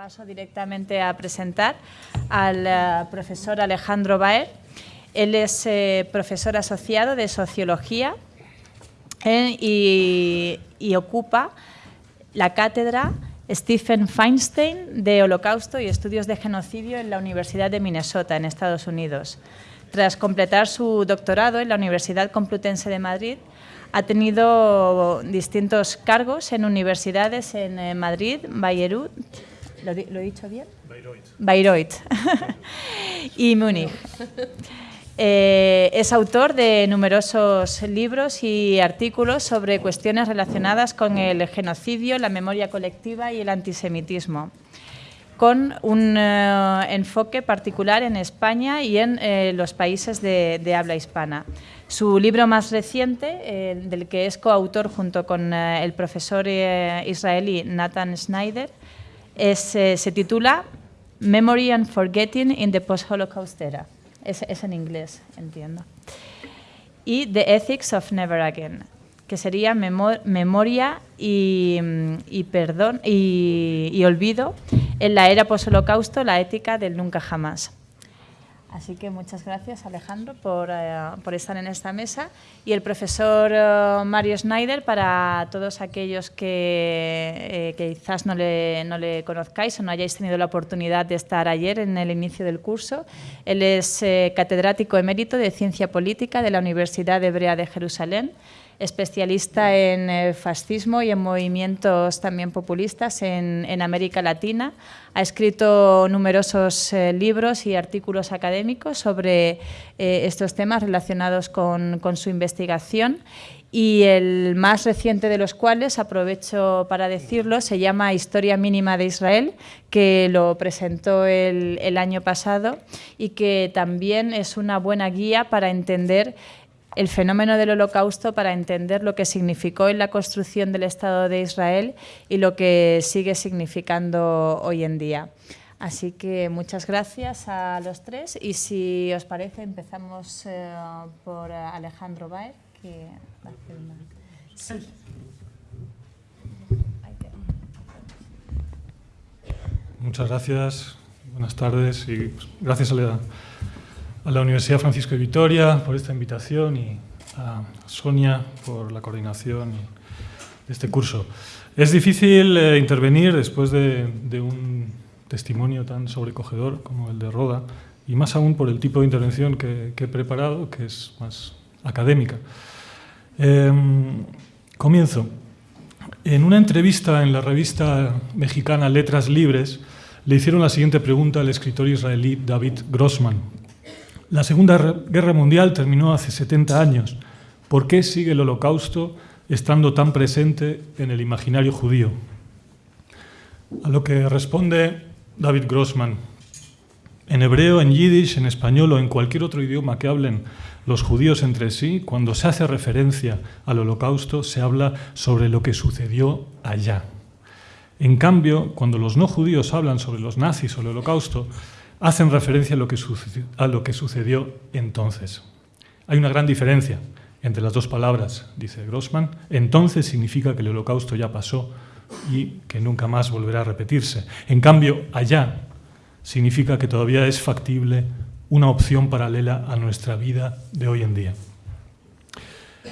paso directamente a presentar al eh, profesor Alejandro Baer. Él es eh, profesor asociado de Sociología eh, y, ocupa la cátedra Stephen Feinstein de Holocausto y Estudios de Genocidio en la Universidad de Minnesota, en Estados Unidos. Tras completar su doctorado en la Universidad Complutense de Madrid, ha tenido distintos cargos en universidades en Madrid, Bayreuth, ¿Lo, he dicho bien? Bayreuth. Bayreuth. y Múnich. Eh, es autor de numerosos libros y artículos sobre cuestiones relacionadas con el genocidio, la memoria colectiva y el antisemitismo, con un eh, enfoque particular en España y en eh, los países de, habla hispana. Su libro más reciente, del que es coautor junto con el profesor israelí Nathan Schneider, eh, se titula Memory and Forgetting in the Post-Holocaust Era. Es, en inglés, entiendo. Y The Ethics of Never Again, que sería memoria y, perdón y, olvido en la era post-holocausto, la ética del nunca jamás. Así que muchas gracias, Alejandro, eh, por, estar en esta mesa. Y el profesor eh, Mario Schneider, para todos aquellos que, eh, quizás no le, no le, conozcáis o no hayáis tenido la oportunidad de estar ayer en el inicio del curso, él es catedrático emérito de Ciencia Política de la Universidad Hebrea de Jerusalén especialista en eh, fascismo y en movimientos también populistas en, América Latina. Ha escrito numerosos eh, libros y artículos académicos sobre eh, estos temas relacionados con, su investigación y el más reciente de los cuales, aprovecho para decirlo, se llama Historia Mínima de Israel, que lo presentó el, el año pasado y que también es una buena guía para entender el fenómeno del holocausto para entender lo que significó en la construcción del Estado de Israel y lo que sigue significando hoy en día. Así que muchas gracias a los tres y si os parece empezamos eh, por Alejandro Baer, que va una... Sí. Muchas gracias, buenas tardes y gracias a la a la Universidad Francisco de Vitoria por esta invitación y a Sonia por la coordinación de este curso. Es difícil eh, intervenir después de, un testimonio tan sobrecogedor como el de Roda y más aún por el tipo de intervención que, he preparado, que es más académica. Em, comienzo. En una entrevista en la revista mexicana Letras Libres, le hicieron la siguiente pregunta al escritor israelí David Grossman, la Segunda Guerra Mundial terminó hace 70 años. ¿Por qué sigue el holocausto estando tan presente en el imaginario judío? A lo que responde David Grossman. En hebreo, en yiddish, en español o en cualquier otro idioma que hablen los judíos entre sí, cuando se hace referencia al holocausto, se habla sobre lo que sucedió allá. En cambio, cuando los no judíos hablan sobre los nazis o el holocausto, hacen referencia a lo, que sucedió, entonces. Hay una gran diferencia entre las dos palabras, dice Grossman. Entonces significa que el holocausto ya pasó y que nunca más volverá a repetirse. En cambio, allá significa que todavía es factible una opción paralela a nuestra vida de hoy en día.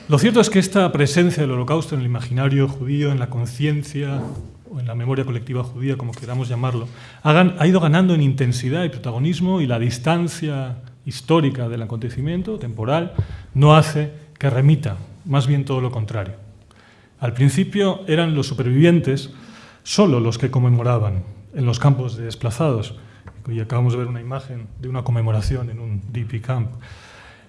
Lo cierto es que esta presencia del holocausto en el imaginario judío, en la conciencia o en la memoria colectiva judía, como queramos llamarlo, ha ido ganando en intensidad y protagonismo y la distancia histórica del acontecimiento, temporal, no hace que remita, más bien todo lo contrario. Al principio eran los supervivientes solo los que conmemoraban en los campos de desplazados, y acabamos de ver una imagen de una conmemoración en un DP camp.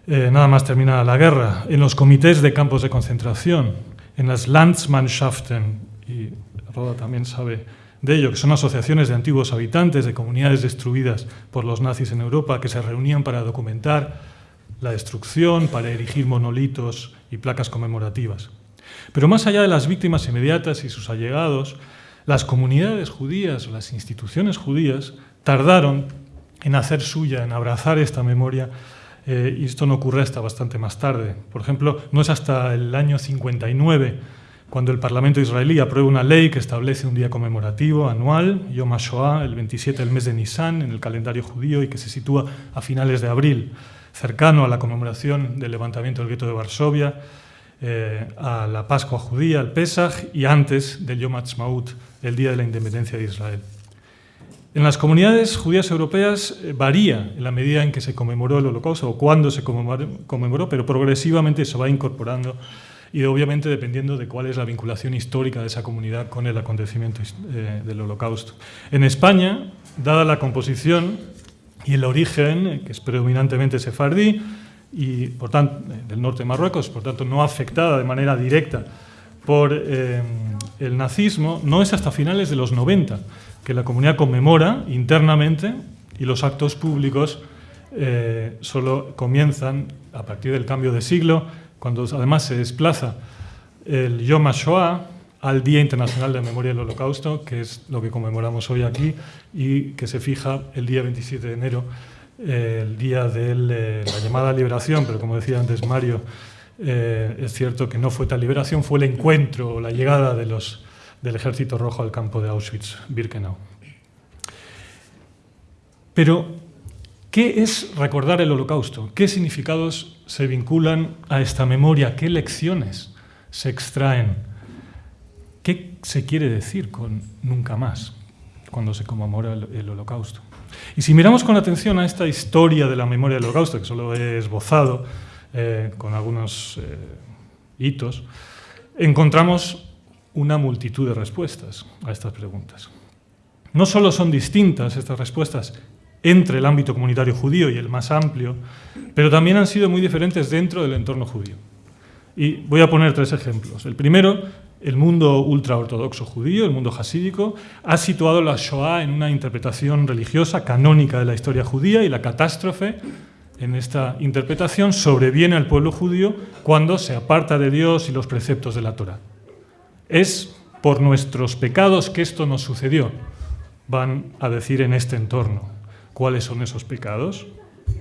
Eh, nada más terminada la guerra, en los comités de campos de concentración, en las Landsmannschaften, y Roda también sabe de ello, que son asociaciones de antiguos habitantes de comunidades destruidas por los nazis en Europa que se reunían para documentar la destrucción, para erigir monolitos y placas conmemorativas. Pero más allá de las víctimas inmediatas y sus allegados, las comunidades judías las instituciones judías tardaron en hacer suya, en abrazar esta memoria, eh, y esto no ocurre hasta bastante más tarde. Por ejemplo, no es hasta el año 59 cuando el Parlamento israelí aprueba una ley que establece un día conmemorativo anual, Yom HaShoah, el 27 del mes de Nisan, en el calendario judío y que se sitúa a finales de abril, cercano a la conmemoración del levantamiento del gueto de Varsovia, eh, a la Pascua judía, al Pesach, y antes del Yom HaTzmaut, el día de la independencia de Israel. En las comunidades judías europeas eh, varía en la medida en que se conmemoró el holocausto o cuándo se conmemoró, pero progresivamente se va incorporando y obviamente dependiendo de cuál es la vinculación histórica de esa comunidad con el acontecimiento eh, del holocausto. En España, dada la composición y el origen, que es predominantemente sefardí, y por tanto, eh, del norte de Marruecos, por tanto no afectada de manera directa por eh, el nazismo, no es hasta finales de los 90 que la comunidad conmemora internamente y los actos públicos solo comienzan a partir del cambio de siglo cuando además se desplaza el Yom HaShoah al Día Internacional de Memoria del Holocausto, que es lo que conmemoramos hoy aquí, y que se fija el día 27 de enero, el día de eh, la llamada liberación, pero como decía antes Mario, eh, es cierto que no fue tal liberación, fue el encuentro o la llegada del Ejército Rojo al campo de Auschwitz-Birkenau. Pero ¿Qué es recordar el holocausto? ¿Qué significados se vinculan a esta memoria? ¿Qué lecciones se extraen? ¿Qué se quiere decir con nunca más cuando se conmemora el, holocausto? Y si miramos con atención a esta historia de la memoria del holocausto, que solo he esbozado eh, con algunos eh, hitos, encontramos una multitud de respuestas a estas preguntas. No solo son distintas estas respuestas entre el ámbito comunitario judío y el más amplio, pero también han sido muy diferentes dentro del entorno judío. Y voy a poner tres ejemplos. El primero, el mundo ultraortodoxo judío, el mundo hasídico, ha situado la Shoah en una interpretación religiosa canónica de la historia judía y la catástrofe en esta interpretación sobreviene al pueblo judío cuando se aparta de Dios y los preceptos de la Torah. Es por nuestros pecados que esto nos sucedió, van a decir en este entorno. ¿Cuáles son esos pecados?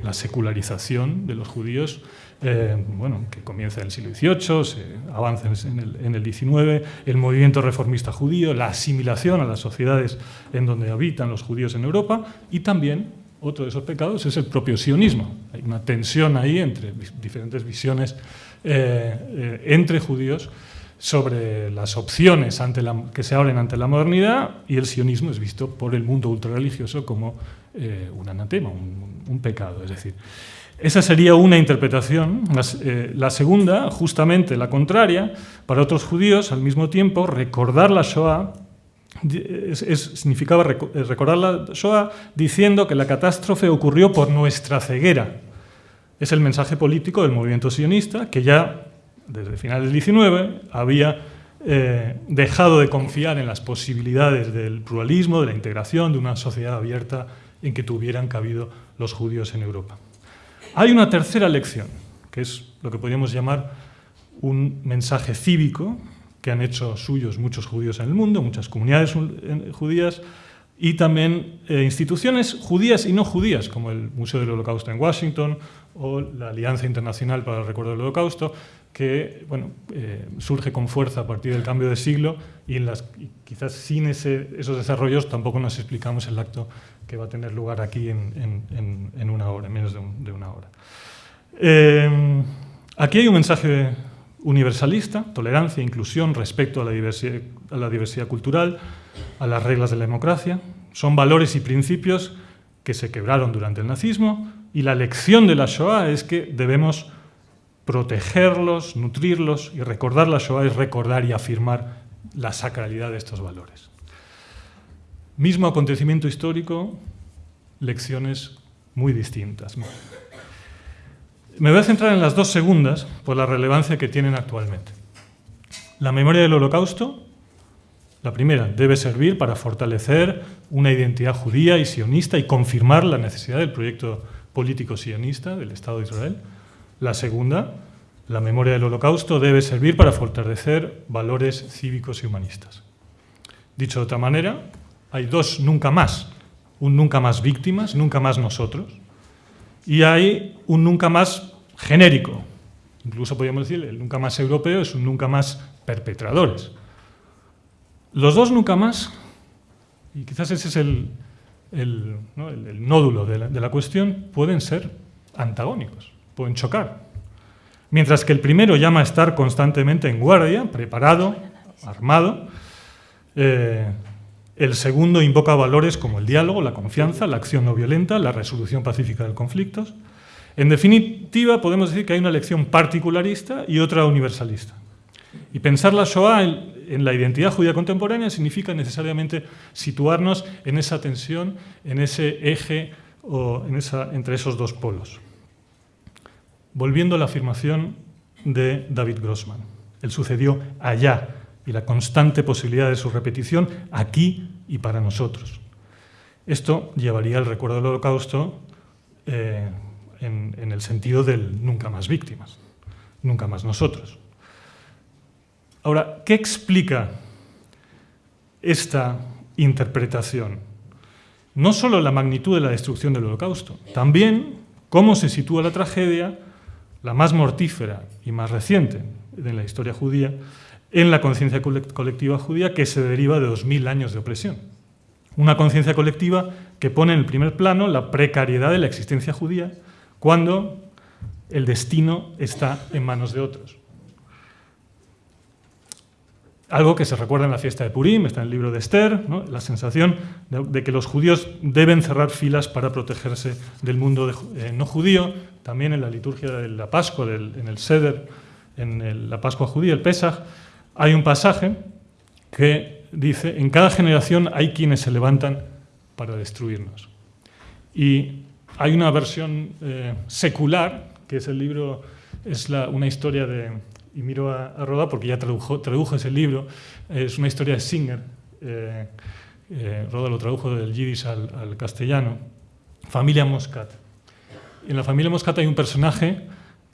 La secularización de los judíos, eh, bueno, que comienza en el siglo XVIII, se avanza en el, en el XIX, el movimiento reformista judío, la asimilación a las sociedades en donde habitan los judíos en Europa y también otro de esos pecados es el propio sionismo. Hay una tensión ahí entre diferentes visiones eh, eh, entre judíos sobre las opciones ante la, que se abren ante la modernidad y el sionismo es visto por el mundo ultrarreligioso como eh, un anatema, un, pecado. Es decir, esa sería una interpretación. Eh, la, segunda, justamente la contraria, para otros judíos, al mismo tiempo, recordar la Shoah significaba eh, recordar la Shoah diciendo que la catástrofe ocurrió por nuestra ceguera. Es el mensaje político del movimiento sionista que ya desde finales del 19 había dejado de confiar en las posibilidades del pluralismo, de la integración, de una sociedad abierta en que tuvieran cabido los judíos en Europa. Hay una tercera lección, que es lo que podríamos llamar un mensaje cívico que han hecho suyos muchos judíos en el mundo, muchas comunidades judías y también eh, instituciones judías y no judías, como el Museo del Holocausto en Washington o la Alianza Internacional para el Recuerdo del Holocausto, que bueno, eh, surge con fuerza a partir del cambio de siglo y, quizás sin esos desarrollos tampoco nos explicamos el acto que va a tener lugar aquí en, una hora, en menos de, una hora. Eh, aquí hay un mensaje universalista, tolerancia, inclusión, respecto a la, diversidad, a la diversidad cultural, a las reglas de la democracia. Son valores y principios que se quebraron durante el nazismo y la lección de la Shoah es que debemos protegerlos, nutrirlos y recordar la Shoah es recordar y afirmar la sacralidad de estos valores. Mismo acontecimiento histórico, lecciones muy distintas. Me voy a centrar en las dos segundas por la relevancia que tienen actualmente. La memoria del holocausto, la primera, debe servir para fortalecer una identidad judía y sionista y confirmar la necesidad del proyecto político sionista del Estado de Israel. La segunda, la memoria del holocausto debe servir para fortalecer valores cívicos y humanistas. Dicho de otra manera, hay dos nunca más. Un nunca más víctimas, nunca más nosotros. Y hay un nunca más genérico. incluso podríamos decir, el nunca más europeo es un nunca más perpetradores. Los dos nunca más, y quizás ese es el, nódulo de la cuestión, pueden ser antagónicos, pueden chocar. Mientras que el primero llama a estar constantemente en guardia, preparado, armado, eh, el segundo invoca valores como el diálogo, la confianza, la acción no violenta, la resolución pacífica de conflictos. En definitiva, podemos decir que hay una lección particularista y otra universalista. Y pensar la Shoah en, la identidad judía contemporánea significa necesariamente situarnos en esa tensión, en ese eje o en esa, entre esos dos polos. Volviendo a la afirmación de David Grossman, él sucedió allá y la constante posibilidad de su repetición aquí y para nosotros. Esto llevaría al recuerdo del holocausto eh, en, el sentido del nunca más víctimas, nunca más nosotros. Ahora, ¿qué explica esta interpretación? No solo la magnitud de la destrucción del holocausto, también cómo se sitúa la tragedia la más mortífera y más reciente de la historia judía, en la conciencia colectiva judía que se deriva de 2.000 años de opresión. Una conciencia colectiva que pone en el primer plano la precariedad de la existencia judía cuando el destino está en manos de otros. Algo que se recuerda en la fiesta de Purim, está en el libro de Esther, la sensación de, que los judíos deben cerrar filas para protegerse del mundo eh, no judío, también en la liturgia de la Pascua, en el Seder, en la Pascua judía, el Pesach, hay un pasaje que dice, en cada generación hay quienes se levantan para destruirnos. Y hay una versión eh, secular, que es el libro, es una historia de, y miro a, Roda porque ya tradujo, ese libro, es una historia de Singer, eh, eh, Roda lo tradujo del yiddish al, castellano, Familia Moscat. En la familia Moscat hay un personaje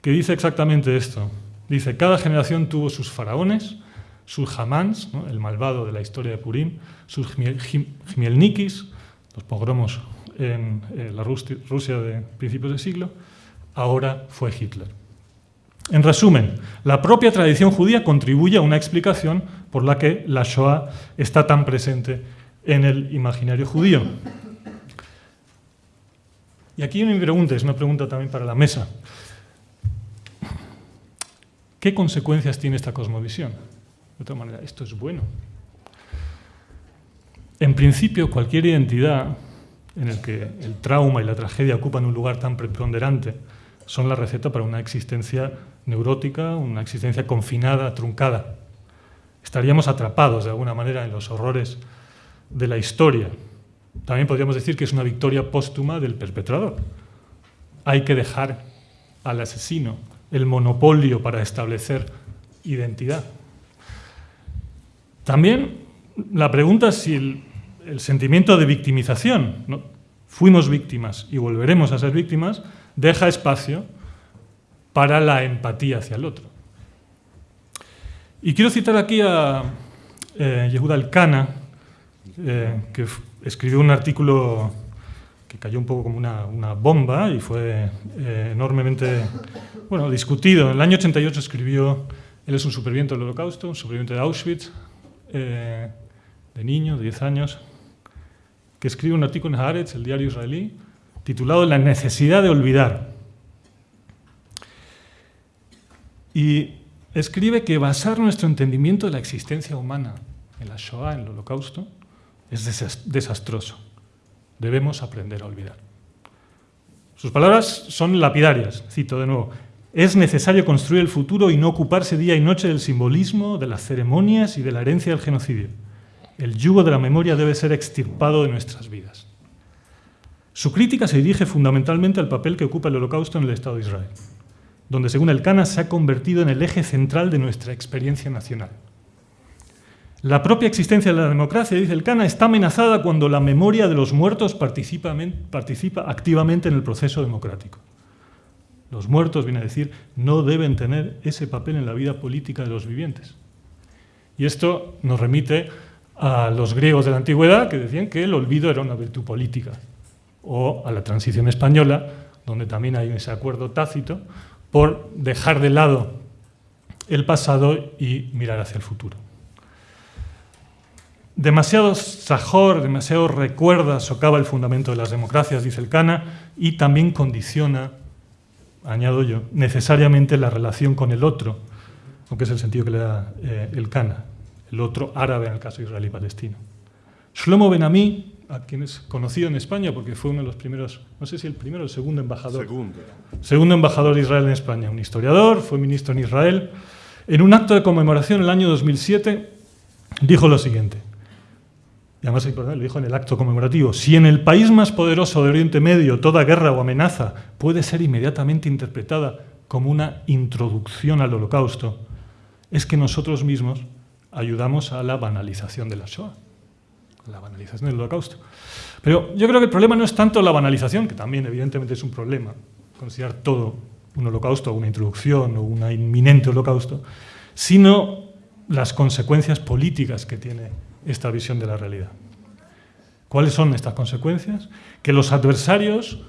que dice exactamente esto. Dice, cada generación tuvo sus faraones, sus hamans, el malvado de la historia de Purim, sus Jmielnikis, los pogromos en eh, la Rusia de principios de siglo, ahora fue Hitler. En resumen, la propia tradición judía contribuye a una explicación por la que la Shoah está tan presente en el imaginario judío. Y aquí mi pregunta, es una pregunta también para la mesa. ¿Qué consecuencias tiene esta cosmovisión? De otra manera, esto es bueno. En principio, cualquier identidad en la que el trauma y la tragedia ocupan un lugar tan preponderante son la receta para una existencia neurótica, una existencia confinada, truncada. Estaríamos atrapados de alguna manera en los horrores de la historia. También podríamos decir que es una victoria póstuma del perpetrador. Hay que dejar al asesino el monopolio para establecer identidad. También la pregunta es si el, sentimiento de victimización, fuimos víctimas y volveremos a ser víctimas, deja espacio para la empatía hacia el otro. Y quiero citar aquí a eh, Yehuda Elkana, eh, que escribió un artículo que cayó un poco como una, bomba y fue eh, enormemente bueno, discutido. En el año 88 escribió, él es un superviviente del holocausto, un superviviente de Auschwitz, eh, de niño, de 10 años, que escribe un artículo en Haaretz, el diario israelí, titulado La necesidad de olvidar. Y escribe que basar nuestro entendimiento de la existencia humana en la Shoah, en el Holocausto, es desastroso. Debemos aprender a olvidar. Sus palabras son lapidarias, cito de nuevo. Es necesario construir el futuro y no ocuparse día y noche del simbolismo, de las ceremonias y de la herencia del genocidio. El yugo de la memoria debe ser extirpado de nuestras vidas. Su crítica se dirige fundamentalmente al papel que ocupa el holocausto en el Estado de Israel donde según el Cana se ha convertido en el eje central de nuestra experiencia nacional. La propia existencia de la democracia, dice el Cana, está amenazada cuando la memoria de los muertos participa, participa activamente en el proceso democrático. Los muertos, viene a decir, no deben tener ese papel en la vida política de los vivientes. Y esto nos remite a los griegos de la antigüedad que decían que el olvido era una virtud política, o a la transición española, donde también hay ese acuerdo tácito por dejar de lado el pasado y mirar hacia el futuro. Demasiado sajor, demasiado recuerda, socava el fundamento de las democracias, dice el Cana, y también condiciona, añado yo, necesariamente la relación con el otro, aunque es el sentido que le da eh, el Cana, el otro árabe en el caso israelí-palestino. Shlomo Benami, a quien es conocido en España porque fue uno de los primeros, no sé si el primero o el segundo embajador. Segundo. Segundo embajador de Israel en España, un historiador, fue ministro en Israel. En un acto de conmemoración en el año 2007 dijo lo siguiente, y además lo dijo en el acto conmemorativo, si en el país más poderoso de Oriente Medio toda guerra o amenaza puede ser inmediatamente interpretada como una introducción al holocausto, es que nosotros mismos ayudamos a la banalización de la Shoah la banalización del holocausto. Pero yo creo que el problema no es tanto la banalización, que también evidentemente es un problema, considerar todo un holocausto, una introducción o un inminente holocausto, sino las consecuencias políticas que tiene esta visión de la realidad. ¿Cuáles son estas consecuencias? Que los adversarios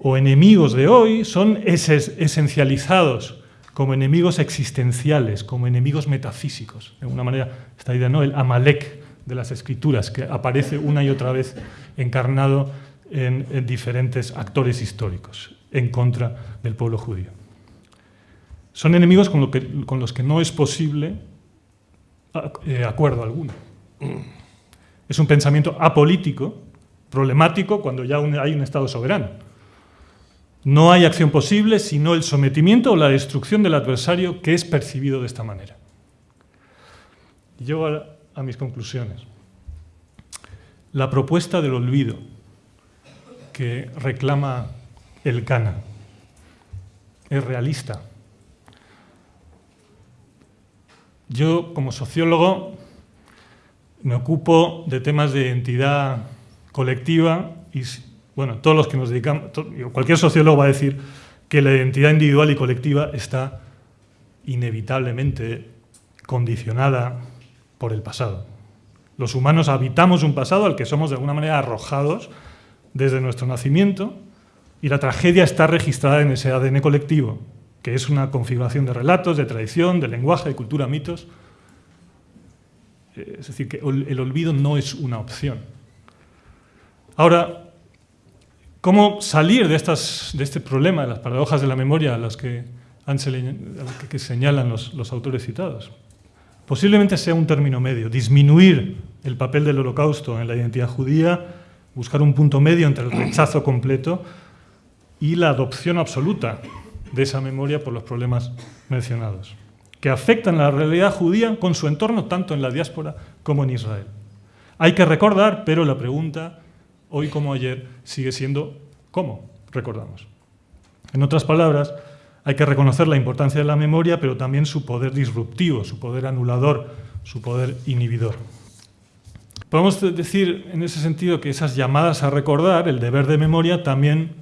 o enemigos de hoy son esencializados como enemigos existenciales, como enemigos metafísicos. De alguna manera, esta idea, ¿no? El Amalek de las escrituras, que aparece una y otra vez encarnado en, diferentes actores históricos en contra del pueblo judío. Son enemigos con, los que no es posible acuerdo alguno. Es un pensamiento apolítico, problemático, cuando ya hay un Estado soberano. No hay acción posible sino el sometimiento o la destrucción del adversario que es percibido de esta manera. Llego a, a mis conclusiones. La propuesta del olvido que reclama el Cana es realista. Yo, como sociólogo, me ocupo de temas de identidad colectiva y, bueno, todos los que nos dedicamos, cualquier sociólogo va a decir que la identidad individual y colectiva está inevitablemente condicionada por el pasado. Los humanos habitamos un pasado al que somos de alguna manera arrojados desde nuestro nacimiento y la tragedia está registrada en ese ADN colectivo, que es una configuración de relatos, de tradición, de lenguaje, de cultura, mitos. Es decir, que el olvido no es una opción. Ahora, ¿cómo salir de, estas, de este problema, de las paradojas de la memoria las que, que señalan los, los autores citados? Posiblemente sea un término medio, disminuir el papel del holocausto en la identidad judía, buscar un punto medio entre el rechazo completo y la adopción absoluta de esa memoria por los problemas mencionados, que afectan la realidad judía con su entorno tanto en la diáspora como en Israel. Hay que recordar, pero la pregunta, hoy como ayer, sigue siendo ¿cómo recordamos? En otras palabras, hay que reconocer la importancia de la memoria, pero también su poder disruptivo, su poder anulador, su poder inhibidor. Podemos decir en ese sentido que esas llamadas a recordar, el deber de memoria, también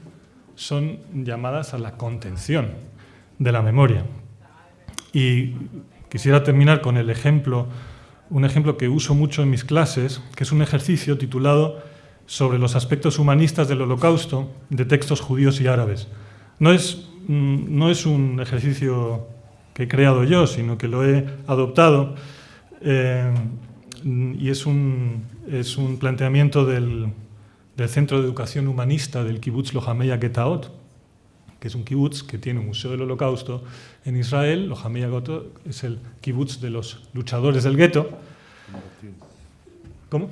son llamadas a la contención de la memoria. Y quisiera terminar con el ejemplo, un ejemplo que uso mucho en mis clases, que es un ejercicio titulado sobre los aspectos humanistas del holocausto de textos judíos y árabes. No es Mm, no es un ejercicio que he creado yo, sino que lo he adoptado eh, y es un, es un planteamiento del, del, Centro de Educación Humanista del kibbutz Lohameya Getaot, que es un kibbutz que tiene un museo del holocausto en Israel. Lohameya Getaot es el kibbutz de los luchadores del gueto. ¿Cómo?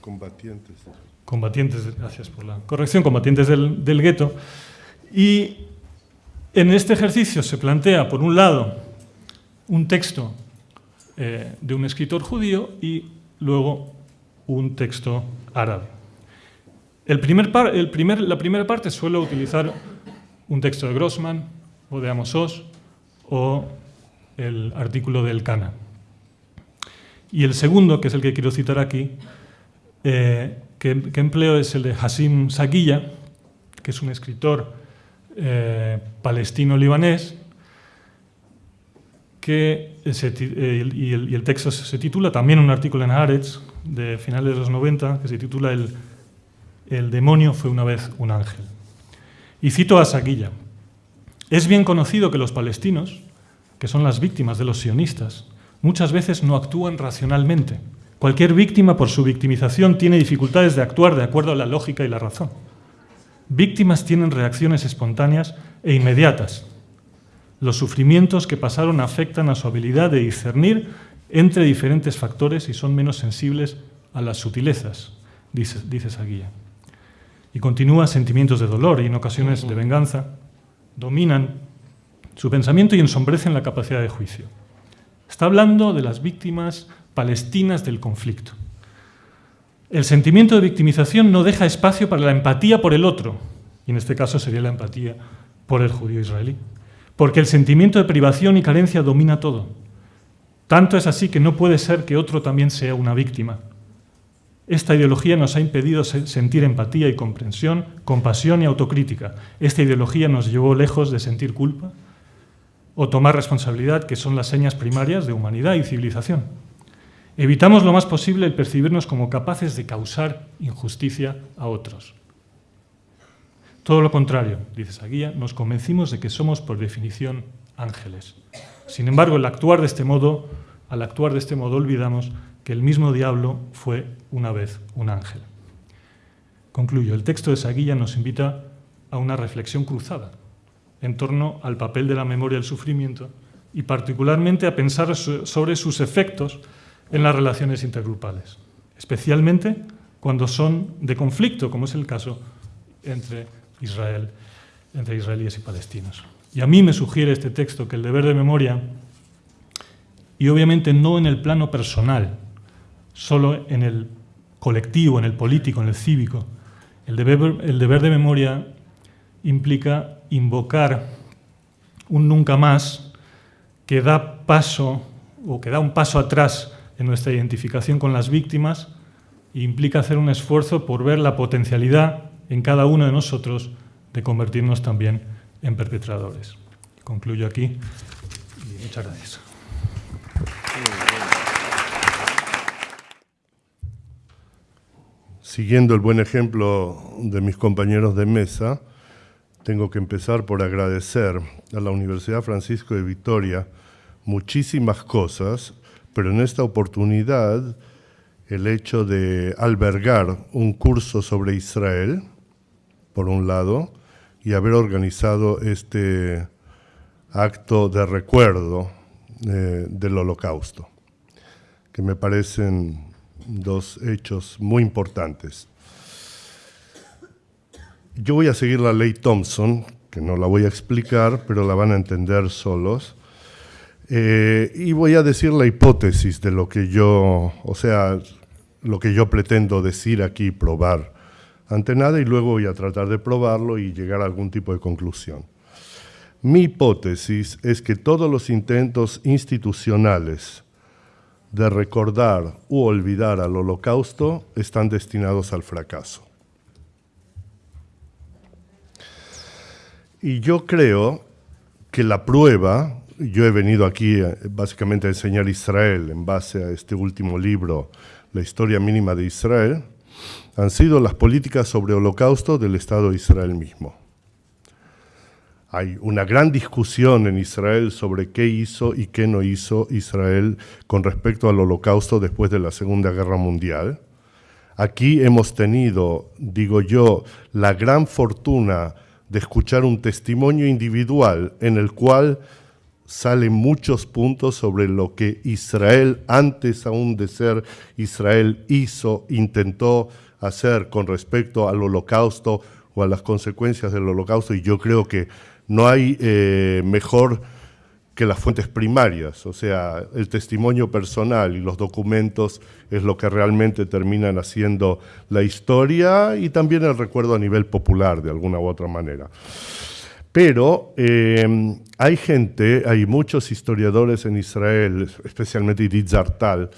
Combatientes. Combatientes, gracias por la corrección, combatientes del, del gueto. Y en este ejercicio se plantea, por un lado, un texto eh, de un escritor judío y luego un texto árabe. El primer la primera parte suele utilizar un texto de Grossman o de Amos Oz o el artículo del Cana. Y el segundo, que es el que quiero citar aquí, eh, que, empleo es el de Hassim Saguilla, que es un escritor eh, palestino-libanés, eh, y, el, texto se titula, también un artículo en Haaretz de finales de los 90, que se titula El, el demonio fue una vez un ángel. Y cito a Saguilla. Es bien conocido que los palestinos, que son las víctimas de los sionistas, muchas veces no actúan racionalmente. Cualquier víctima, por su victimización, tiene dificultades de actuar de acuerdo a la lógica y la razón. Víctimas tienen reacciones espontáneas e inmediatas. Los sufrimientos que pasaron afectan a su habilidad de discernir entre diferentes factores y son menos sensibles a las sutilezas, dice, dice esa guía. Y continúa, sentimientos de dolor y en ocasiones de venganza dominan su pensamiento y ensombrecen la capacidad de juicio. Está hablando de las víctimas palestinas del conflicto. El sentimiento de victimización no deja espacio para la empatía por el otro, y en este caso sería la empatía por el judío israelí, porque el sentimiento de privación y carencia domina todo. Tanto es así que no puede ser que otro también sea una víctima. Esta ideología nos ha impedido sentir empatía y comprensión, compasión y autocrítica. Esta ideología nos llevó lejos de sentir culpa o tomar responsabilidad, que son las señas primarias de humanidad y civilización. Evitamos lo más posible el percibirnos como capaces de causar injusticia a otros. Todo lo contrario, dice esa guía, nos convencimos de que somos por definición ángeles. Sin embargo, al actuar de este modo, al actuar de este modo olvidamos que el mismo diablo fue una vez un ángel. Concluyo, el texto de esa guía nos invita a una reflexión cruzada en torno al papel de la memoria del sufrimiento y particularmente a pensar sobre sus efectos en las relaciones intergrupales, especialmente cuando son de conflicto, como es el caso entre, Israel, entre israelíes y palestinos. Y a mí me sugiere este texto que el deber de memoria, y obviamente no en el plano personal, solo en el colectivo, en el político, en el cívico, el deber, el deber de memoria implica invocar un nunca más que da paso o que da un paso atrás en nuestra identificación con las víctimas e implica hacer un esfuerzo por ver la potencialidad en cada uno de nosotros de convertirnos también en perpetradores. Concluyo aquí y muchas gracias. Siguiendo el buen ejemplo de mis compañeros de mesa, tengo que empezar por agradecer a la Universidad Francisco de Vitoria muchísimas cosas, pero en esta oportunidad el hecho de albergar un curso sobre Israel, por un lado, y haber organizado este acto de recuerdo eh, del holocausto, que me parecen dos hechos muy importantes. Yo voy a seguir la ley Thompson, que no la voy a explicar, pero la van a entender solos. Eh, y voy a decir la hipótesis de lo que yo, o sea, lo que yo pretendo decir aquí, probar ante nada, y luego voy a tratar de probarlo y llegar a algún tipo de conclusión. Mi hipótesis es que todos los intentos institucionales de recordar u olvidar al holocausto están destinados al fracaso. Y yo creo que la prueba yo he venido aquí eh, básicamente a enseñar Israel en base a este último libro, La historia mínima de Israel, han sido las políticas sobre holocausto del Estado de Israel mismo. Hay una gran discusión en Israel sobre qué hizo y qué no hizo Israel con respecto al holocausto después de la Segunda Guerra Mundial. Aquí hemos tenido, digo yo, la gran fortuna de escuchar un testimonio individual en el cual salen muchos puntos sobre lo que Israel, antes aún de ser Israel, hizo, intentó hacer con respecto al holocausto o a las consecuencias del holocausto, y yo creo que no hay eh, mejor que las fuentes primarias, o sea, el testimonio personal y los documentos es lo que realmente terminan haciendo la historia y también el recuerdo a nivel popular, de alguna u otra manera. Pero em, hay gente, hay muchos historiadores en Israel, especialmente Edith Zartal,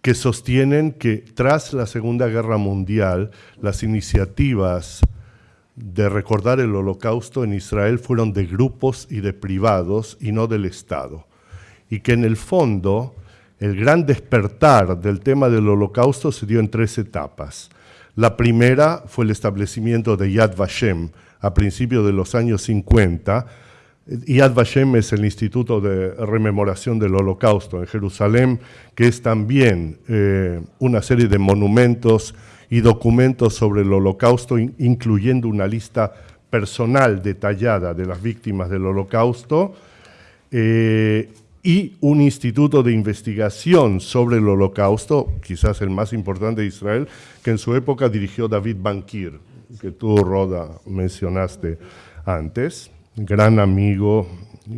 que sostienen que tras la Segunda Guerra Mundial las iniciativas de recordar el holocausto en Israel fueron de grupos y de privados y no del Estado. Y que en el fondo el gran despertar del tema del holocausto se dio en tres etapas. La primera fue el establecimiento de Yad Vashem, a principios de los años 50, Yad Vashem es el Instituto de Rememoración del Holocausto en Jerusalén, que es también eh, una serie de monumentos y documentos sobre el Holocausto, incluyendo una lista personal detallada de las víctimas del Holocausto, eh, y un instituto de investigación sobre el Holocausto, quizás el más importante de Israel, que en su época dirigió David Bankir, que tú, Roda, mencionaste antes gran amigo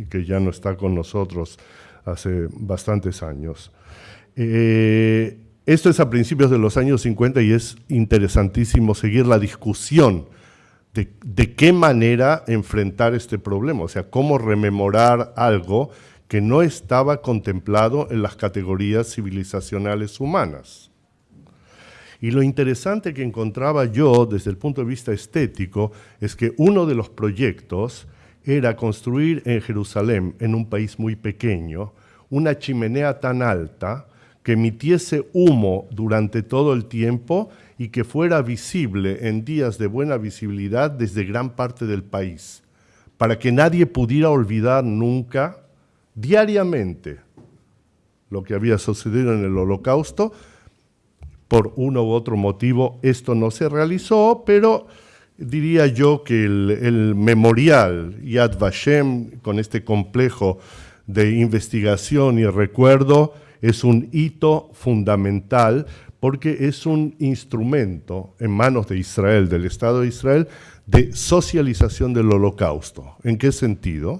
que ya no está con nosotros hace bastantes años. Eh, esto es a principios de los años 50 y es interesantísimo seguir la discusión de, qué manera enfrentar este problema, o sea, cómo rememorar algo que no estaba contemplado en las categorías civilizacionales humanas. Y lo interesante que encontraba yo desde el punto de vista estético es que uno de los proyectos era construir en Jerusalén, en un país muy pequeño, una chimenea tan alta que emitiese humo durante todo el tiempo y que fuera visible en días de buena visibilidad desde gran parte del país, para que nadie pudiera olvidar nunca, diariamente, lo que había sucedido en el holocausto. Por uno u otro motivo esto no se realizó, pero diría yo que el, memorial Yad Vashem, con este complejo de investigación y recuerdo, es un hito fundamental porque es un instrumento en manos de Israel, del Estado de Israel, de socialización del holocausto. ¿En qué sentido?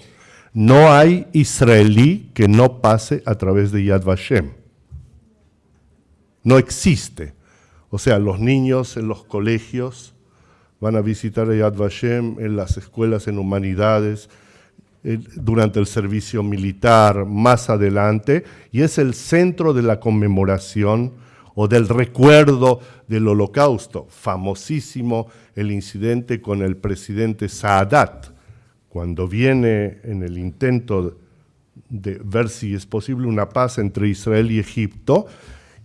No hay israelí que no pase a través de Yad Vashem. No existe. O sea, los niños en los colegios, van a visitar a Yad Vashem en las escuelas en humanidades, durante el servicio militar, más adelante, y es el centro de la conmemoración o del recuerdo del holocausto. Famosísimo el incidente con el presidente Saadat, cuando viene en el intento de ver si es posible una paz entre Israel y Egipto,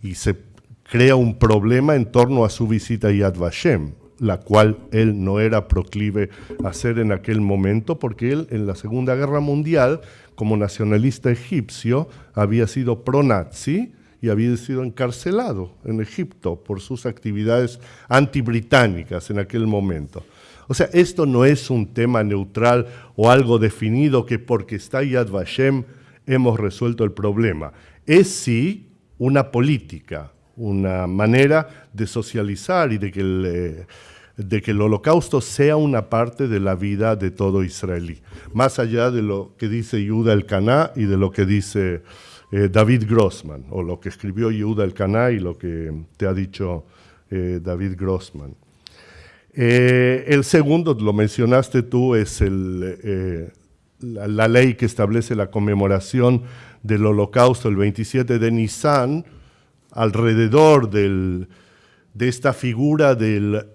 y se crea un problema en torno a su visita a Yad Vashem la cual él no era proclive a hacer en aquel momento, porque él en la Segunda Guerra Mundial, como nacionalista egipcio, había sido pro-nazi y había sido encarcelado en Egipto por sus actividades antibritánicas en aquel momento. O sea, esto no es un tema neutral o algo definido que porque está Yad Vashem hemos resuelto el problema. Es sí una política, una manera de socializar y de que el, eh, de que el holocausto sea una parte de la vida de todo israelí, más allá de lo que dice Yehuda el Caná y de lo que dice eh, David Grossman, o lo que escribió Yehuda el Caná y lo que te ha dicho eh, David Grossman. el segundo, lo mencionaste tú, es la, la, ley que establece la conmemoración del holocausto el 27 de Nisan, alrededor del, de esta figura del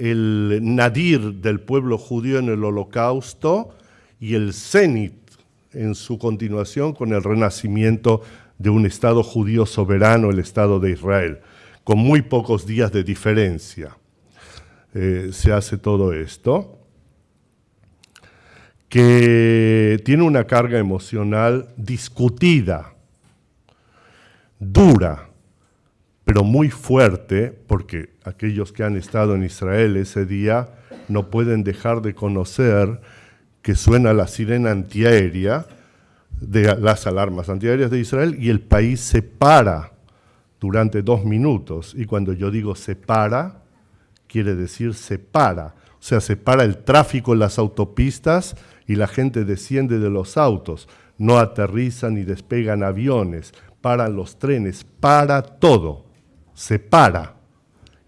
el nadir del pueblo judío en el holocausto y el cenit en su continuación con el renacimiento de un Estado judío soberano, el Estado de Israel, con muy pocos días de diferencia. Eh, se hace todo esto, que tiene una carga emocional discutida, dura, pero muy fuerte, porque aquellos que han estado en Israel ese día no pueden dejar de conocer que suena la sirena antiaérea de las alarmas antiaéreas de Israel y el país se para durante dos minutos. Y cuando yo digo se para, quiere decir se para. O sea, se para el tráfico en las autopistas y la gente desciende de los autos. No aterrizan ni despegan aviones, paran los trenes, para todo se para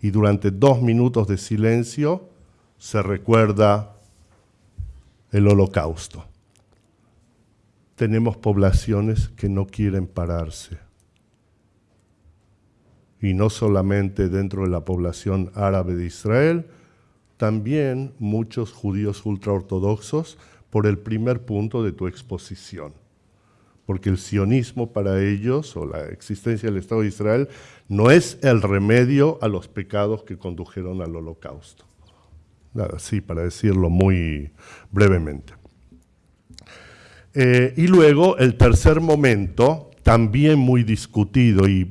y durante dos minutos de silencio se recuerda el holocausto. Tenemos poblaciones que no quieren pararse. Y no solamente dentro de la población árabe de Israel, también muchos judíos ultraortodoxos por el primer punto de tu exposición porque el sionismo para ellos, o la existencia del Estado de Israel, no es el remedio a los pecados que condujeron al holocausto. Así, para decirlo muy brevemente. Eh, y luego el tercer momento, también muy discutido, y,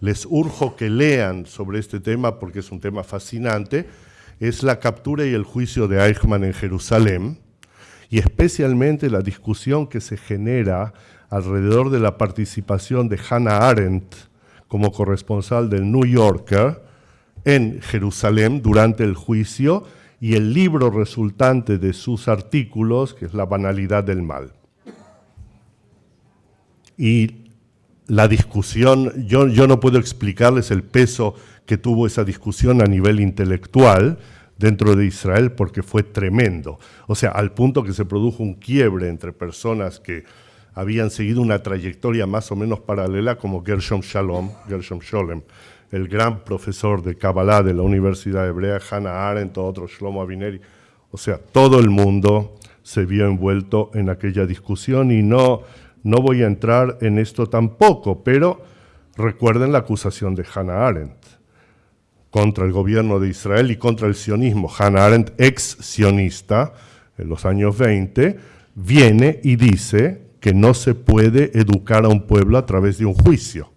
les urjo que lean sobre este tema porque es un tema fascinante, es la captura y el juicio de Eichmann en Jerusalén, y especialmente la discusión que se genera alrededor de la participación de Hannah Arendt como corresponsal del New Yorker en Jerusalén durante el juicio y el libro resultante de sus artículos, que es La banalidad del mal. Y la discusión, yo, no puedo explicarles el peso que tuvo esa discusión a nivel intelectual dentro de Israel porque fue tremendo. O sea, al punto que se produjo un quiebre entre personas que habían seguido una trayectoria más o menos paralela como Gershom Shalom, Gershom Sholem, el gran profesor de Kabbalah de la Universidad Hebrea, Hannah Arendt, otro Shlomo Avineri. O sea, todo el mundo se vio envuelto en aquella discusión y no, no voy a entrar en esto tampoco, pero recuerden la acusación de Hannah Arendt contra el gobierno de Israel y contra el sionismo. Hannah Arendt, ex sionista en los años 20, viene y dice que no se puede educar a un pueblo a través de un juicio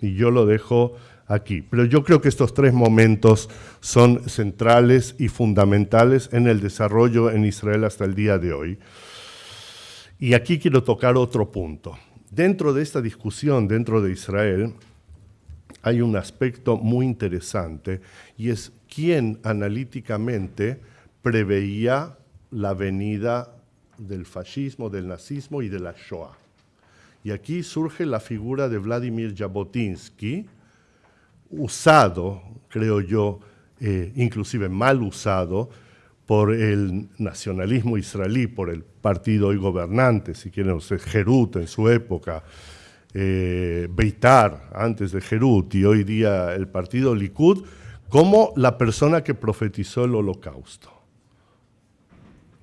y yo lo dejo aquí. Pero yo creo que estos tres momentos son centrales y fundamentales en el desarrollo en Israel hasta el día de hoy. Y aquí quiero tocar otro punto. Dentro de esta discusión, dentro de Israel, hay un aspecto muy interesante y es quién analíticamente preveía la venida del fascismo, del nazismo y de la Shoah. Y aquí surge la figura de Vladimir Jabotinsky, usado, creo yo, eh, inclusive mal usado, por el nacionalismo israelí, por el partido hoy gobernante, si quieren ustedes, Gerut en su época, eh, Beitar antes de Gerut y hoy día el partido Likud, como la persona que profetizó el holocausto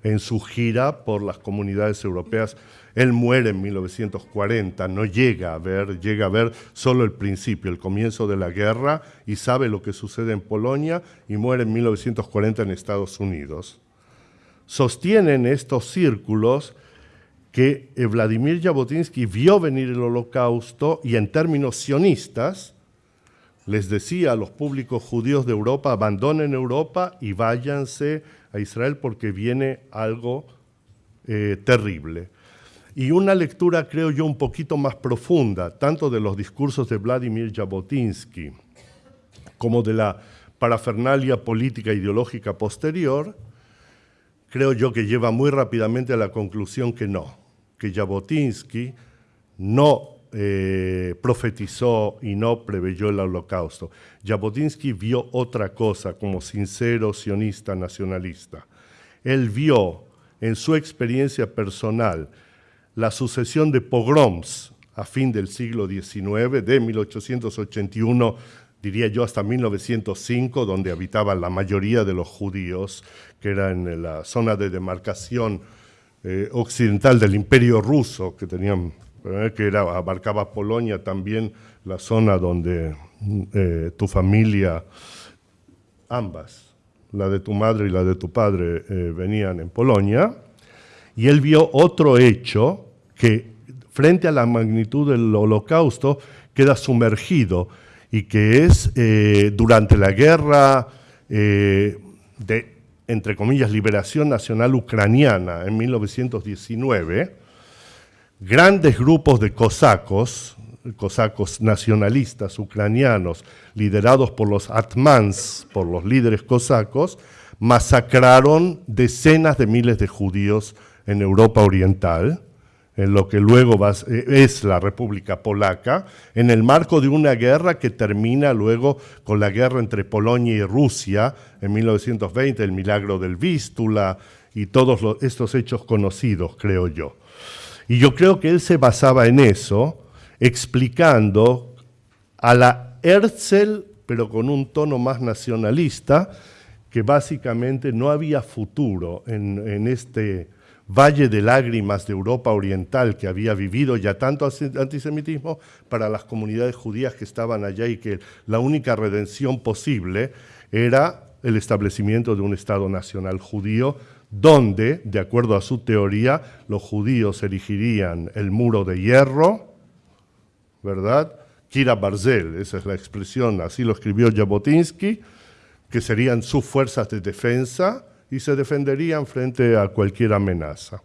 en su gira por las comunidades europeas él muere en 1940, no llega a ver, llega a ver solo el principio, el comienzo de la guerra y sabe lo que sucede en Polonia y muere en 1940 en Estados Unidos. Sostienen estos círculos que eh, Vladimir Jabotinsky vio venir el holocausto y en términos sionistas les decía a los públicos judíos de Europa, abandonen Europa y váyanse a Israel porque viene algo eh, terrible. Y una lectura, creo yo, un poquito más profunda, tanto de los discursos de Vladimir Jabotinsky como de la parafernalia política e ideológica posterior, creo yo que lleva muy rápidamente a la conclusión que no, que Jabotinsky no eh, profetizó y no preveyó el holocausto. Jabotinsky vio otra cosa como sincero sionista nacionalista. Él vio en su experiencia personal la sucesión de pogroms a fin del siglo XIX, de 1881, diría yo, hasta 1905, donde habitaban la mayoría de los judíos, que era en la zona de demarcación eh, occidental del imperio ruso, que, tenían, eh, que abarcaba Polonia también, la zona donde eh, tu familia, ambas, la de tu madre y la de tu padre, venían en Polonia, y él vio otro hecho que frente a la magnitud del holocausto queda sumergido y que es eh, durante la guerra eh, de, entre comillas, liberación nacional ucraniana en 1919, grandes grupos de cosacos, cosacos nacionalistas ucranianos, liderados por los atmans, por los líderes cosacos, masacraron decenas de miles de judíos en Europa Oriental, en lo que luego eh, es la República Polaca, en el marco de una guerra que termina luego con la guerra entre Polonia y Rusia en 1920, el milagro del Vístula y todos estos hechos conocidos, creo yo. Y yo creo que él se basaba en eso, explicando a la Herzl, pero con un tono más nacionalista, que básicamente no había futuro en este valle de lágrimas de Europa Oriental que había vivido ya tanto antisemitismo para las comunidades judías que estaban allá y que la única redención posible era el establecimiento de un Estado nacional judío donde, de acuerdo a su teoría, los judíos erigirían el muro de hierro, ¿verdad? Kira Barzel, esa es la expresión, así lo escribió Jabotinsky, que serían sus fuerzas de defensa y se defenderían frente a cualquier amenaza.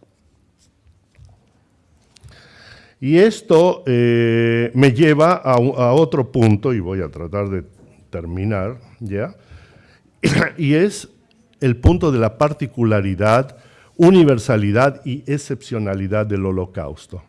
Y esto eh, me lleva a, a, otro punto, y voy a tratar de terminar ya, y es el punto de la particularidad, universalidad y excepcionalidad del holocausto.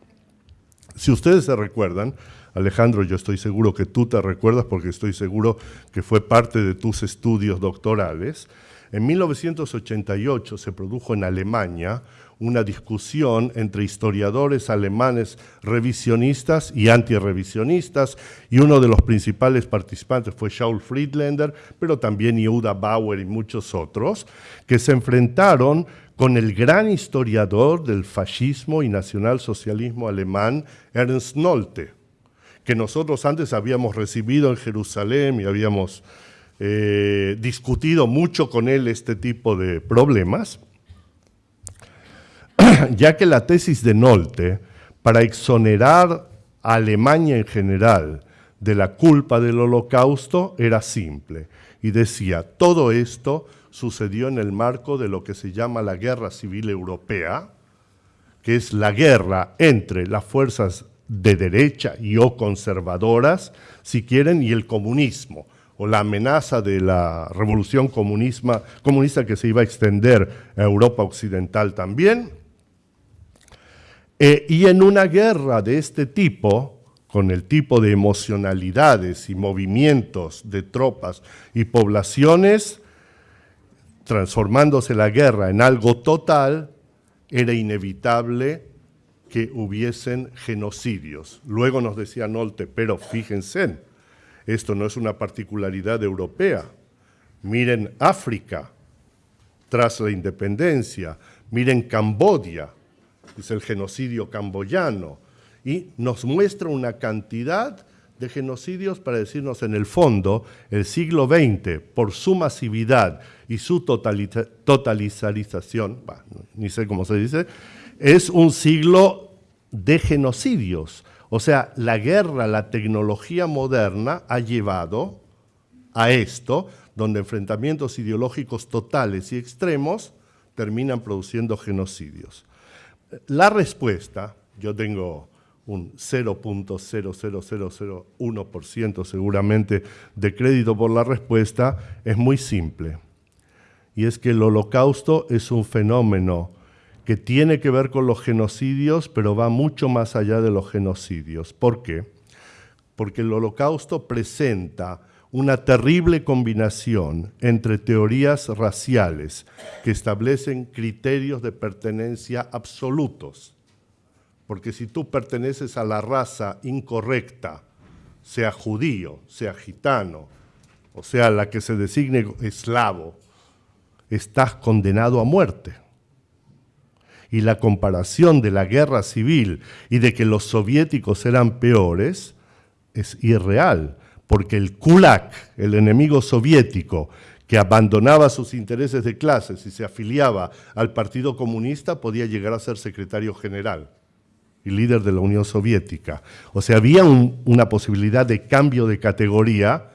Si ustedes se recuerdan, Alejandro, yo estoy seguro que tú te recuerdas porque estoy seguro que fue parte de tus estudios doctorales, en 1988 se produjo en Alemania una discusión entre historiadores alemanes revisionistas y antirrevisionistas, y uno de los principales participantes fue Shaul Friedländer, pero también Yehuda Bauer y muchos otros, que se enfrentaron con el gran historiador del fascismo y nacionalsocialismo alemán, Ernst Nolte, que nosotros antes habíamos recibido en Jerusalén y habíamos eh, discutido mucho con él este tipo de problemas ya que la tesis de Nolte, para exonerar a Alemania en general de la culpa del holocausto, era simple. Y decía, todo esto sucedió en el marco de lo que se llama la Guerra Civil Europea, que es la guerra entre las fuerzas de derecha y o conservadoras, si quieren, y el comunismo, o la amenaza de la revolución comunista que se iba a extender a Europa Occidental también, eh, y en una guerra de este tipo, con el tipo de emocionalidades y movimientos de tropas y poblaciones, transformándose la guerra en algo total, era inevitable que hubiesen genocidios. Luego nos decía Nolte, pero fíjense, esto no es una particularidad europea. Miren África, tras la independencia, miren Cambodia, es el genocidio camboyano, y nos muestra una cantidad de genocidios para decirnos en el fondo, el siglo XX, por su masividad y su totalizarización, ni sé cómo se dice, es un siglo de genocidios. O sea, la guerra, la tecnología moderna ha llevado a esto, donde enfrentamientos ideológicos totales y extremos terminan produciendo genocidios. La respuesta, yo tengo un 0.00001% seguramente de crédito por la respuesta, es muy simple. Y es que el holocausto es un fenómeno que tiene que ver con los genocidios, pero va mucho más allá de los genocidios. ¿Por qué? Porque el holocausto presenta una terrible combinación entre teorías raciales que establecen criterios de pertenencia absolutos. Porque si tú perteneces a la raza incorrecta, sea judío, sea gitano, o sea la que se designe eslavo, estás condenado a muerte. Y la comparación de la guerra civil y de que los soviéticos eran peores es irreal porque el kulak, el enemigo soviético, que abandonaba sus intereses de clases y se afiliaba al Partido Comunista, podía llegar a ser secretario general y líder de la Unión Soviética. O sea, había una posibilidad de cambio de categoría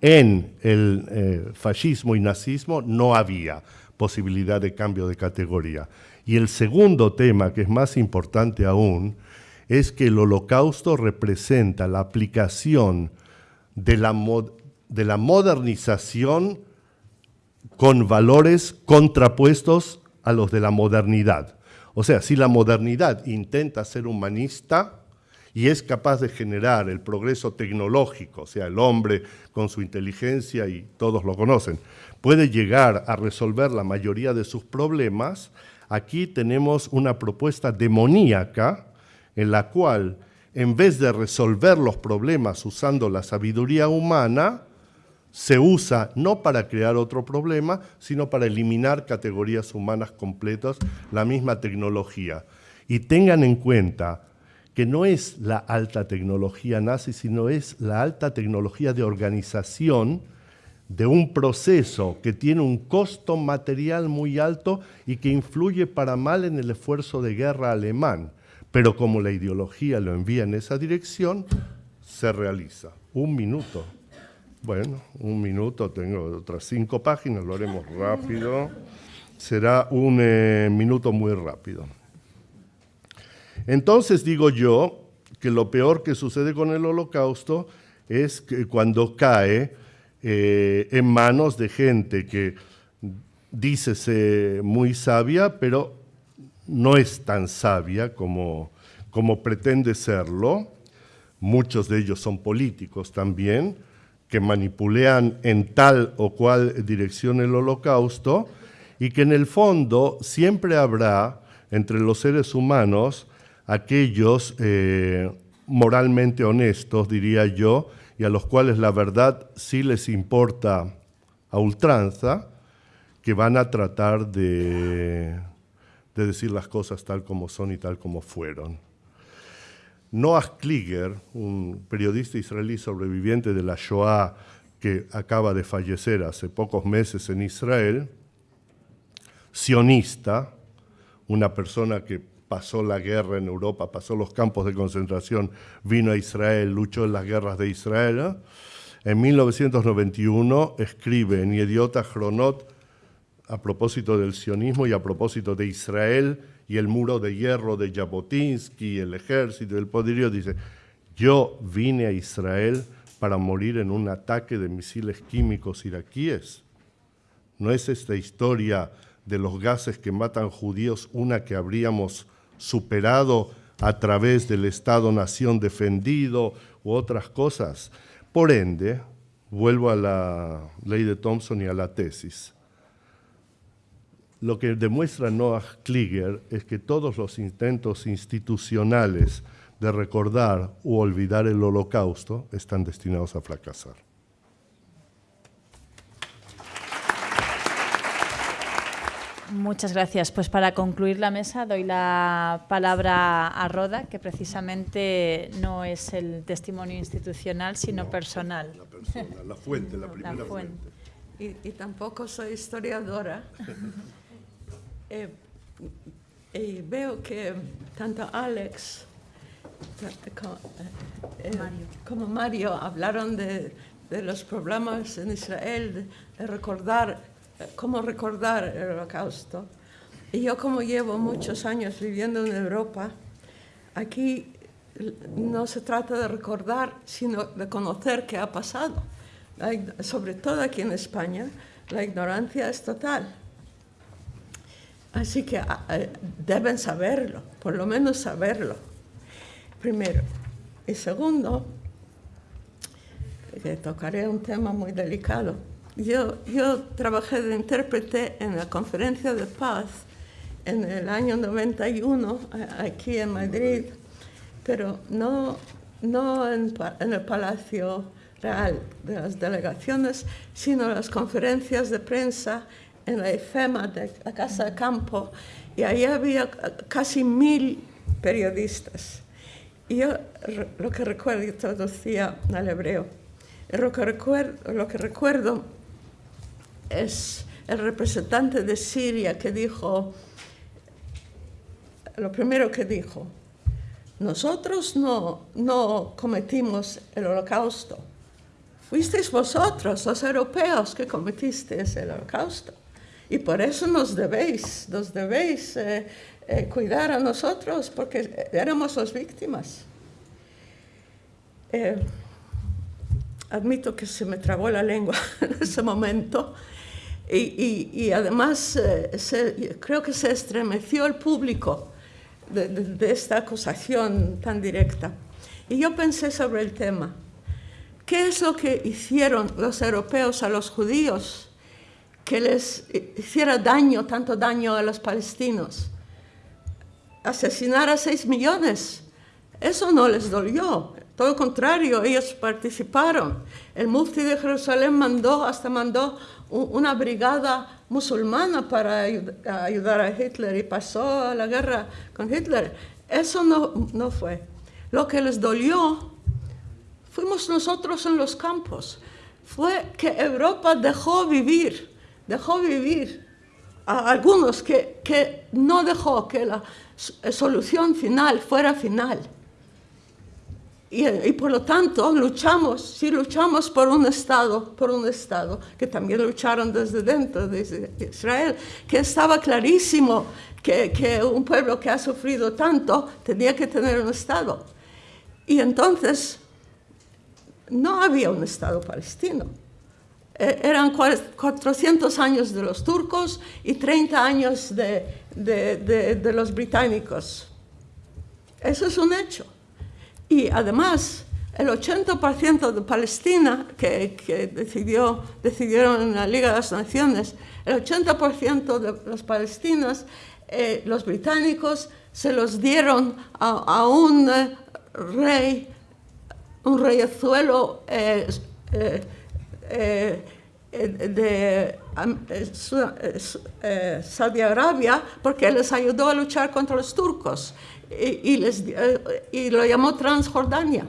en el eh, fascismo y nazismo, no había posibilidad de cambio de categoría. Y el segundo tema, que es más importante aún, es que el holocausto representa la aplicación de la, de la modernización con valores contrapuestos a los de la modernidad. O sea, si la modernidad intenta ser humanista y es capaz de generar el progreso tecnológico, o sea, el hombre con su inteligencia, y todos lo conocen, puede llegar a resolver la mayoría de sus problemas, aquí tenemos una propuesta demoníaca en la cual en vez de resolver los problemas usando la sabiduría humana, se usa no para crear otro problema, sino para eliminar categorías humanas completas, la misma tecnología. Y tengan en cuenta que no es la alta tecnología nazi, sino es la alta tecnología de organización de un proceso que tiene un costo material muy alto y que influye para mal en el esfuerzo de guerra alemán. Pero como la ideología lo envía en esa dirección, se realiza. Un minuto. Bueno, un minuto, tengo otras cinco páginas, lo haremos rápido. Será un eh, minuto muy rápido. Entonces digo yo que lo peor que sucede con el holocausto es que cuando cae eh, en manos de gente que dícese muy sabia, pero no es tan sabia como, como pretende serlo. Muchos de ellos son políticos también, que manipulean en tal o cual dirección el holocausto y que en el fondo siempre habrá entre los seres humanos aquellos eh, moralmente honestos, diría yo, y a los cuales la verdad sí les importa a ultranza, que van a tratar de, de decir las cosas tal como son y tal como fueron. Noah Kliger, un periodista israelí sobreviviente de la Shoah que acaba de fallecer hace pocos meses en Israel, sionista, una persona que pasó la guerra en Europa, pasó los campos de concentración, vino a Israel, luchó en las guerras de Israel. En 1991 escribe en Idiota Chronot a propósito del sionismo y a propósito de Israel y el muro de hierro de Jabotinsky, el ejército, el poderío, dice, yo vine a Israel para morir en un ataque de misiles químicos iraquíes. ¿No es esta historia de los gases que matan judíos una que habríamos superado a través del Estado-nación defendido u otras cosas. Por ende, vuelvo a la ley de Thompson y a la tesis. Lo que demuestra Noah Kliger es que todos los intentos institucionales de recordar u olvidar el holocausto están destinados a fracasar. Muchas gracias. Pues para concluir la mesa doy la palabra a Roda, que precisamente no es el testimonio institucional, sino personal. La persona, la fuente, la primera fuente. Y, tampoco soy historiadora. Eh, y veo que tanto Alex eh, como, Mario hablaron de, los problemas en Israel, de recordar cómo recordar el holocausto. Y yo como llevo muchos años viviendo en Europa, aquí no se trata de recordar, sino de conocer qué ha pasado. sobre todo aquí en España, la ignorancia es total. Así que ah, eh, deben saberlo, por lo menos saberlo, primero. Y segundo, tocaré un tema muy delicado, yo, yo trabajé de intérprete en la conferencia de paz en el año 91 aquí en Madrid, pero no, no en, el Palacio Real de las delegaciones, sino en las conferencias de prensa en la EFEMA de la Casa de Campo, y ahí había casi mil periodistas. Y yo lo que recuerdo, yo traducía al hebreo, lo que recuerdo, lo que recuerdo es el representante de Siria que dijo, lo primero que dijo, nosotros no, no cometimos el holocausto, fuisteis vosotros, los europeos, que cometisteis el holocausto. Y por eso nos debéis, nos debéis eh, eh, cuidar a nosotros, porque éramos las víctimas. Eh, admito que se me trabó la lengua en ese momento, y, además creo que se estremeció el público de, esta acusación tan directa. Y yo pensé sobre el tema. ¿Qué es lo que hicieron los europeos a los judíos que les hiciera daño, tanto daño a los palestinos? Asesinar a seis millones. Eso no les dolió. Todo lo contrario, ellos participaron. El mufti de Jerusalén mandó, hasta mandó una brigada musulmana para ayudar a Hitler y pasó la guerra con Hitler. Eso no, no fue. Lo que les dolió fuimos nosotros en los campos. fue que Europa dejó vivir, dejó vivir a algunos que, que no dejó que la solución final fuera final. Y, y, por lo tanto luchamos, si luchamos por un Estado, por un Estado, que también lucharon desde dentro de Israel, que estaba clarísimo que, que un pueblo que ha sufrido tanto tenía que tener un Estado. Y entonces no había un Estado palestino. Eh, eran 400 años de los turcos y 30 años de, de, de, los británicos. Eso es un hecho. Y además, el 80% de Palestina, que, que, decidió, decidieron en la Liga de las Naciones, el 80% de los palestinos, eh, los británicos, se los dieron a, a un eh, rey, un reyezuelo eh, eh, de Saudi Arabia, porque les ayudó a luchar contra los turcos y, y, les, y lo llamó Transjordania,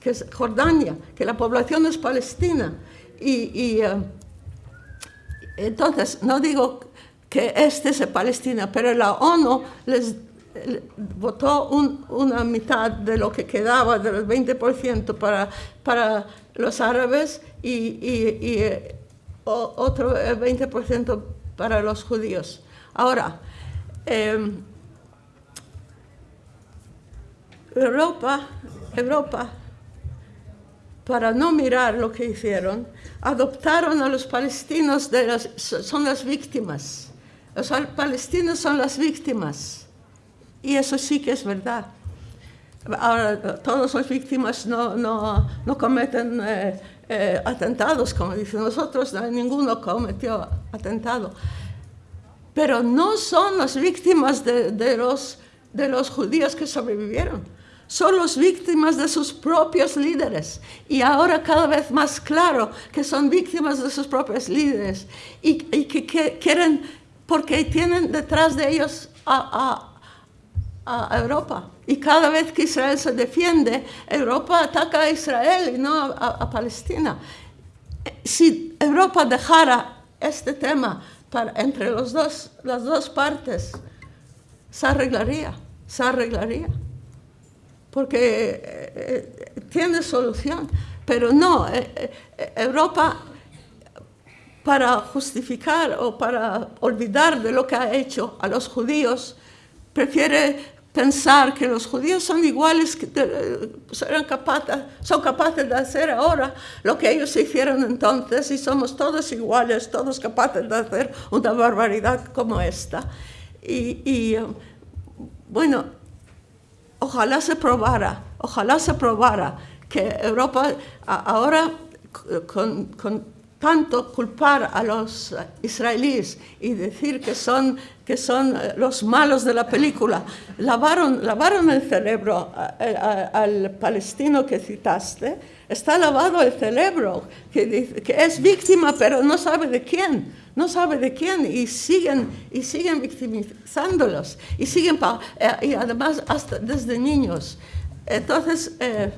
que es Jordania, que la población es palestina. Y, y entonces, no digo que este es Palestina, pero la ONU les votó un, una mitad de lo que quedaba, del 20% para, para los árabes y, eh, otro 20% para los judíos. Ahora, eh, Europa, Europa, para no mirar lo que hicieron, adoptaron a los palestinos, de las, son las víctimas. Los palestinos son las víctimas. Y eso sí que es verdad. Ahora, todas las víctimas no, no, no cometen eh, eh, atentados, como dicen nosotros, ninguno cometió atentado. Pero no son las víctimas de, de, los, de los judíos que sobrevivieron. Son las víctimas de sus propios líderes. Y ahora cada vez más claro que son víctimas de sus propios líderes. Y, y que, que, quieren, porque tienen detrás de ellos a, a a Europa. Y cada vez que Israel se defiende, Europa ataca a Israel y no a, Palestina. Si Europa dejara este tema para, entre los dos, las dos partes, se arreglaría, se arreglaría. Porque eh, tiene solución. Pero no, eh, eh, Europa para justificar o para olvidar de lo que ha hecho a los judíos, prefiere pensar que los judíos son iguales, que serán capaces, son capaces de hacer ahora lo que ellos hicieron entonces y somos todos iguales, todos capaces de hacer una barbaridad como esta. Y, y bueno, ojalá se probara, ojalá se probara que Europa ahora con, con tanto culpar a los israelíes y decir que son, que son los malos de la película, lavaron, lavaron el cerebro al palestino que citaste, está lavado el cerebro, que, que es víctima pero no sabe de quién, no sabe de quién y siguen, y siguen victimizándolos y siguen, eh, y además hasta desde niños. Entonces, eh,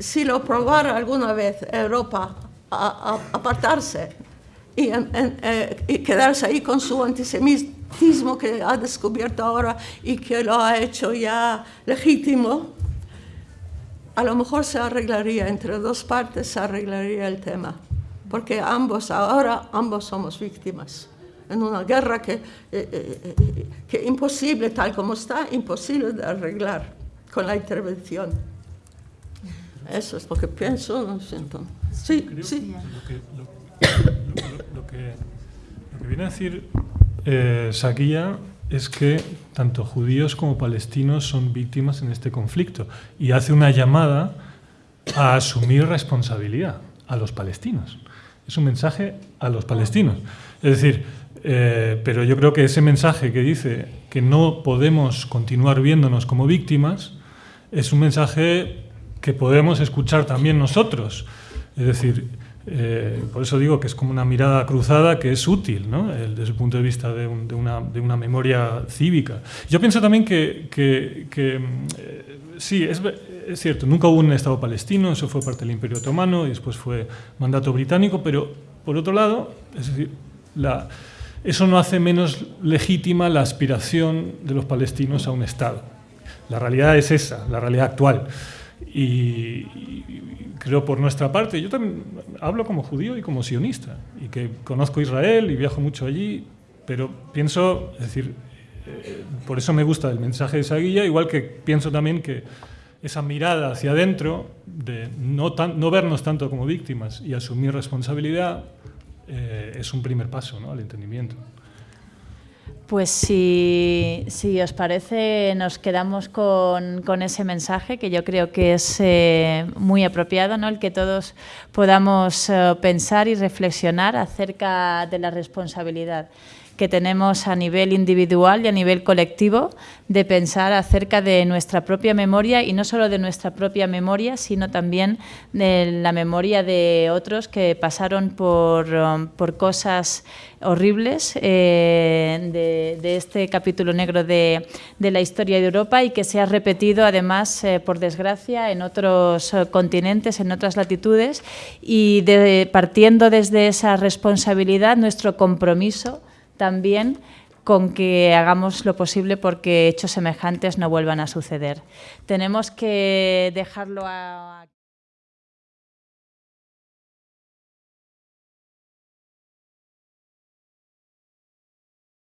si lo probara alguna vez Europa a, a apartarse y, en, en, eh, y, quedarse ahí con su antisemitismo que ha descubierto ahora y que lo ha hecho ya legítimo, a lo mejor se arreglaría, entre dos partes se arreglaría el tema, porque ambos, ahora ambos somos víctimas en una guerra que, eh, eh, que imposible, tal como está, imposible de arreglar con la intervención. Eso es lo que pienso, lo siento. Sí, sí. Lo que, lo, lo, que, lo que, viene a decir eh, Saquilla es que tanto judíos como palestinos son víctimas en este conflicto y hace una llamada a asumir responsabilidad a los palestinos. Es un mensaje a los palestinos. Es decir, eh, pero yo creo que ese mensaje que dice que no podemos continuar viéndonos como víctimas es un mensaje que podemos escuchar también nosotros. Es decir, Eh, por eso digo que es como una mirada cruzada que es útil desde el punto de vista de, una, memoria cívica. Yo pienso también que, eh, sí, es, cierto, nunca hubo un Estado palestino, eso fue parte del Imperio Otomano y después fue mandato británico, pero por otro lado, eso no hace menos legítima la aspiración de los palestinos a un Estado. La realidad es esa, la realidad actual. Y, creo por nuestra parte, yo también hablo como judío y como sionista, y que conozco Israel y viajo mucho allí, pero pienso, es decir, eh, por eso me gusta el mensaje de esa guía, igual que pienso también que esa mirada hacia adentro, de no, tan, no vernos tanto como víctimas y asumir responsabilidad, eh, es un primer paso ¿no? al entendimiento. Pues si, si, os parece, nos quedamos con, ese mensaje que yo creo que es eh, muy apropiado, ¿no? el que todos podamos eh, pensar y reflexionar acerca de la responsabilidad que tenemos a nivel individual y a nivel colectivo de pensar acerca de nuestra propia memoria y no solo de nuestra propia memoria, sino también de la memoria de otros que pasaron por, um, por cosas horribles eh, de, este capítulo negro de, de, la historia de Europa y que se ha repetido además, eh, por desgracia, en otros eh, continentes, en otras latitudes. Y de, partiendo desde esa responsabilidad, nuestro compromiso también con que hagamos lo posible porque hechos semejantes no vuelvan a suceder. Tenemos que dejarlo a...